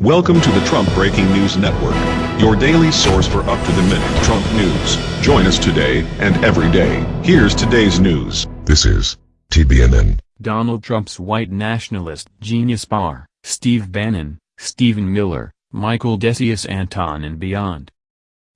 Welcome to the Trump Breaking News Network, your daily source for up-to-the-minute Trump news. Join us today and every day. Here's today's news. This is TBNN. Donald Trump's white nationalist Genius Bar, Steve Bannon, Stephen Miller, Michael Decius Anton and beyond.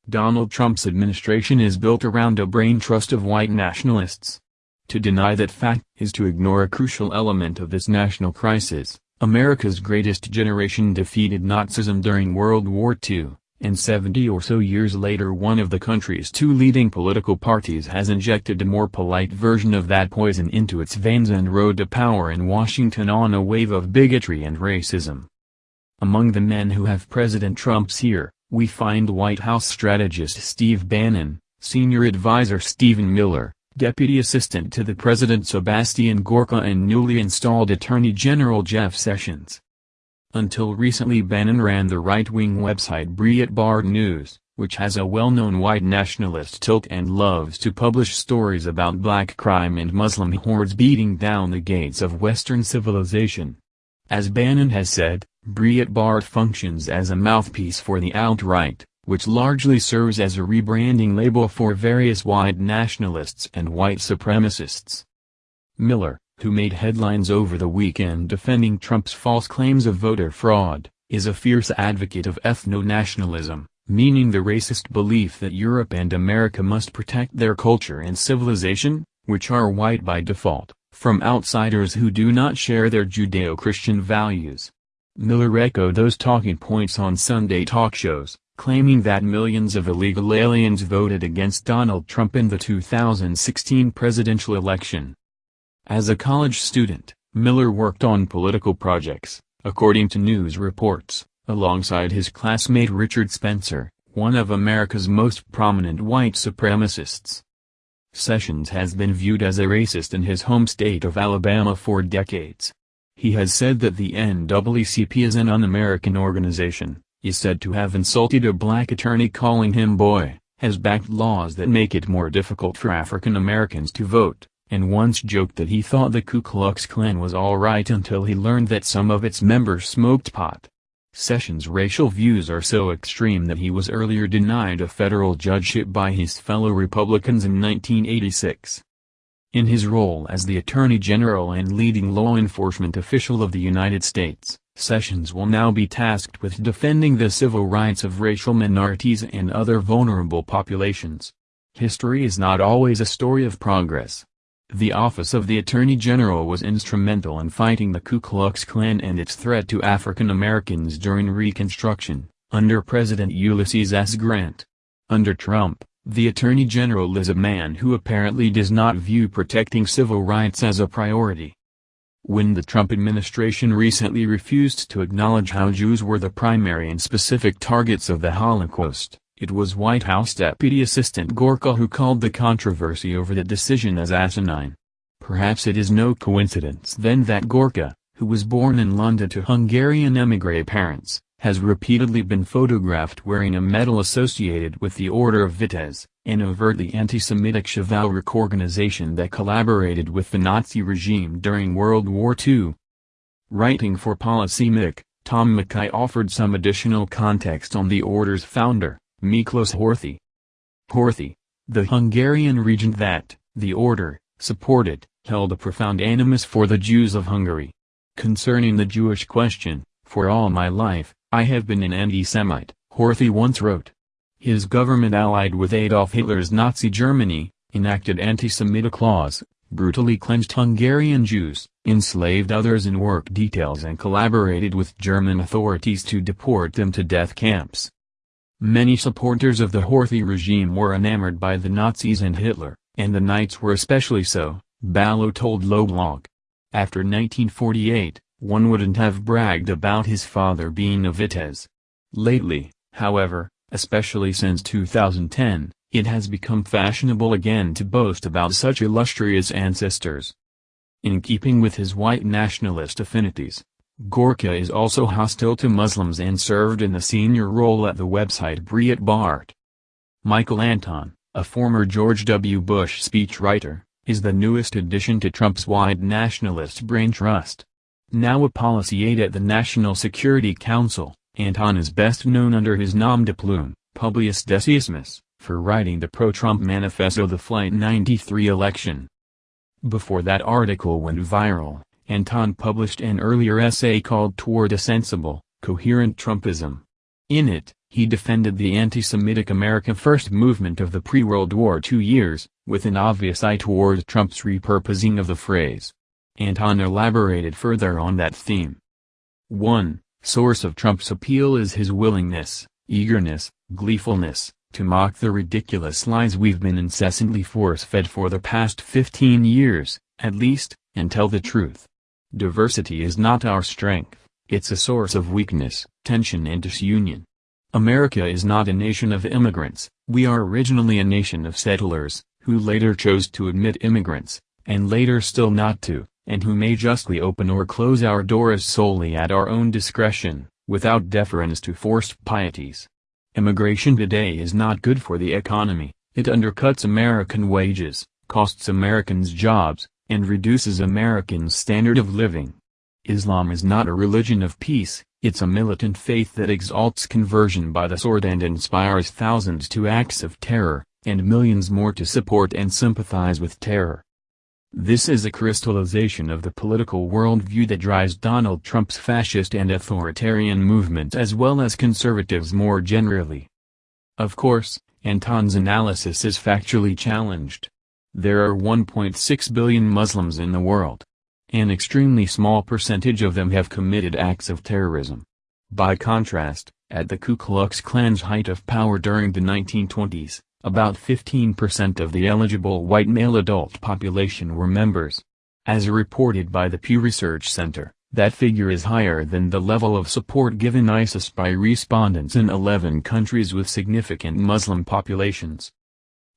Donald Trump's administration is built around a brain trust of white nationalists. To deny that fact is to ignore a crucial element of this national crisis. America's greatest generation defeated Nazism during World War II, and 70 or so years later one of the country's two leading political parties has injected a more polite version of that poison into its veins and rode to power in Washington on a wave of bigotry and racism. Among the men who have President Trump's ear, we find White House strategist Steve Bannon, senior advisor Stephen Miller, Deputy Assistant to the President Sebastian Gorka and newly installed Attorney General Jeff Sessions. Until recently Bannon ran the right-wing website Breitbart News, which has a well-known white nationalist tilt and loves to publish stories about black crime and Muslim hordes beating down the gates of Western civilization. As Bannon has said, Breitbart functions as a mouthpiece for the alt-right, which largely serves as a rebranding label for various white nationalists and white supremacists. Miller, who made headlines over the weekend defending Trump's false claims of voter fraud, is a fierce advocate of ethno-nationalism, meaning the racist belief that Europe and America must protect their culture and civilization, which are white by default, from outsiders who do not share their Judeo-Christian values. Miller echoed those talking points on Sunday talk shows, claiming that millions of illegal aliens voted against Donald Trump in the 2016 presidential election. As a college student, Miller worked on political projects, according to news reports, alongside his classmate Richard Spencer, one of America's most prominent white supremacists. Sessions has been viewed as a racist in his home state of Alabama for decades. He has said that the NAACP is an un-American organization, is said to have insulted a black attorney calling him boy, has backed laws that make it more difficult for African Americans to vote, and once joked that he thought the Ku Klux Klan was alright until he learned that some of its members smoked pot. Sessions' racial views are so extreme that he was earlier denied a federal judgeship by his fellow Republicans in 1986. In his role as the Attorney General and leading law enforcement official of the United States, Sessions will now be tasked with defending the civil rights of racial minorities and other vulnerable populations. History is not always a story of progress. The office of the Attorney General was instrumental in fighting the Ku Klux Klan and its threat to African Americans during Reconstruction, under President Ulysses S. Grant. Under Trump, the Attorney General is a man who apparently does not view protecting civil rights as a priority. When the Trump administration recently refused to acknowledge how Jews were the primary and specific targets of the Holocaust, it was White House Deputy Assistant Gorka who called the controversy over the decision as asinine. Perhaps it is no coincidence then that Gorka, who was born in London to Hungarian émigré parents, has repeatedly been photographed wearing a medal associated with the Order of Vitéz, an overtly anti-Semitic chivalric organization that collaborated with the Nazi regime during World War II. Writing for Policymic, Tom McKay offered some additional context on the order's founder, Miklos Horthy. Horthy, the Hungarian regent that, the order, supported, held a profound animus for the Jews of Hungary. Concerning the Jewish question, for all my life, I have been an anti-Semite, Horthy once wrote. His government allied with Adolf Hitler's Nazi Germany, enacted anti-Semitic laws, brutally cleansed Hungarian Jews, enslaved others in work details and collaborated with German authorities to deport them to death camps. Many supporters of the Horthy regime were enamored by the Nazis and Hitler, and the Knights were especially so, Ballo told LobeLog. After 1948, one wouldn't have bragged about his father being a Vitéz. Lately, however, especially since 2010, it has become fashionable again to boast about such illustrious ancestors. In keeping with his white nationalist affinities, Gorka is also hostile to Muslims and served in a senior role at the website Breitbart. Michael Anton, a former George W. Bush speechwriter, is the newest addition to Trump's white nationalist brain trust. Now a policy aide at the National Security Council, Anton is best known under his nom de plume, Publius Decius Mus, for writing the pro-Trump manifesto The Flight 93 election. Before that article went viral, Anton published an earlier essay called Toward a Sensible, Coherent Trumpism. In it, he defended the anti-Semitic America First movement of the pre-World War II years, with an obvious eye toward Trump's repurposing of the phrase. Anton elaborated further on that theme. 1. Source of Trump's appeal is his willingness, eagerness, gleefulness, to mock the ridiculous lies we've been incessantly force-fed for the past 15 years, at least, and tell the truth. Diversity is not our strength, it's a source of weakness, tension and disunion. America is not a nation of immigrants, we are originally a nation of settlers, who later chose to admit immigrants, and later still not to, and who may justly open or close our doors solely at our own discretion, without deference to forced pieties. Immigration today is not good for the economy, it undercuts American wages, costs Americans jobs, and reduces Americans' standard of living. Islam is not a religion of peace, it's a militant faith that exalts conversion by the sword and inspires thousands to acts of terror, and millions more to support and sympathize with terror. This is a crystallization of the political worldview that drives Donald Trump's fascist and authoritarian movement as well as conservatives more generally. Of course, Anton's analysis is factually challenged. There are 1.6 billion Muslims in the world. An extremely small percentage of them have committed acts of terrorism. By contrast, at the Ku Klux Klan's height of power during the 1920s, about 15% of the eligible white male adult population were members. As reported by the Pew Research Center, that figure is higher than the level of support given ISIS by respondents in 11 countries with significant Muslim populations.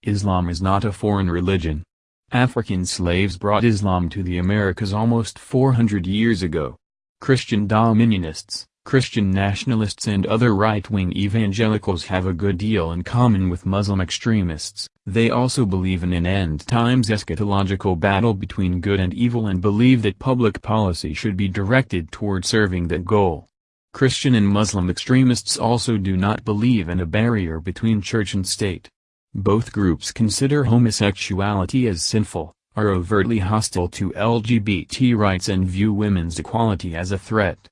Islam is not a foreign religion. African slaves brought Islam to the Americas almost 400 years ago. Christian dominionists, Christian nationalists and other right-wing evangelicals have a good deal in common with Muslim extremists. They also believe in an end-times eschatological battle between good and evil and believe that public policy should be directed toward serving that goal. Christian and Muslim extremists also do not believe in a barrier between church and state. Both groups consider homosexuality as sinful, are overtly hostile to LGBT rights and view women's equality as a threat.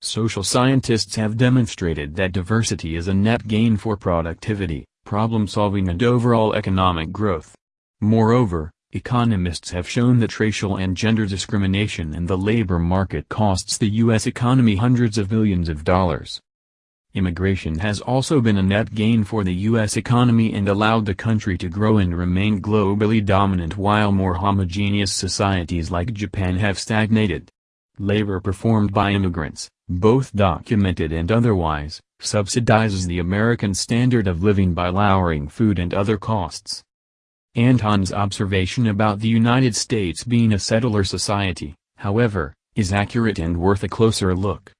Social scientists have demonstrated that diversity is a net gain for productivity, problem-solving and overall economic growth. Moreover, economists have shown that racial and gender discrimination in the labor market costs the U.S. economy hundreds of billions of dollars. Immigration has also been a net gain for the U.S. economy and allowed the country to grow and remain globally dominant while more homogeneous societies like Japan have stagnated. Labor performed by immigrants, both documented and otherwise, subsidizes the American standard of living by lowering food and other costs. Anton's observation about the United States being a settler society, however, is accurate and worth a closer look.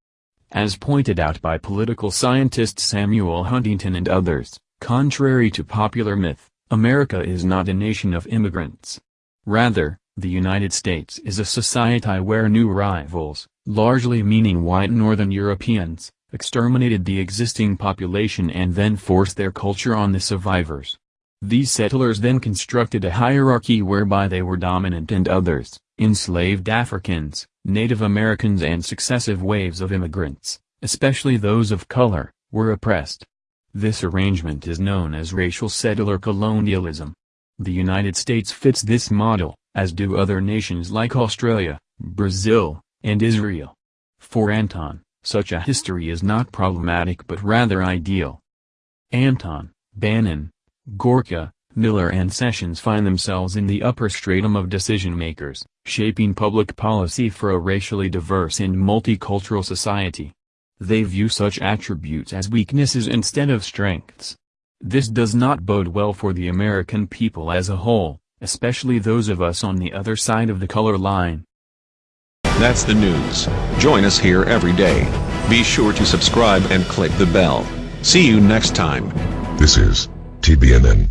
As pointed out by political scientist Samuel Huntington and others, contrary to popular myth, America is not a nation of immigrants. Rather, the United States is a society where new arrivals, largely meaning white northern Europeans, exterminated the existing population and then forced their culture on the survivors. These settlers then constructed a hierarchy whereby they were dominant and others, enslaved Africans, Native Americans and successive waves of immigrants, especially those of color, were oppressed. This arrangement is known as racial settler colonialism. The United States fits this model, as do other nations like Australia, Brazil, and Israel. For Anton, such a history is not problematic but rather ideal. Anton, Bannon, Gorka, Miller and Sessions find themselves in the upper stratum of decision-makers, shaping public policy for a racially diverse and multicultural society. They view such attributes as weaknesses instead of strengths. This does not bode well for the American people as a whole, especially those of us on the other side of the color line. That's the news. Join us here every day. Be sure to subscribe and click the bell. See you next time. This is TBNN.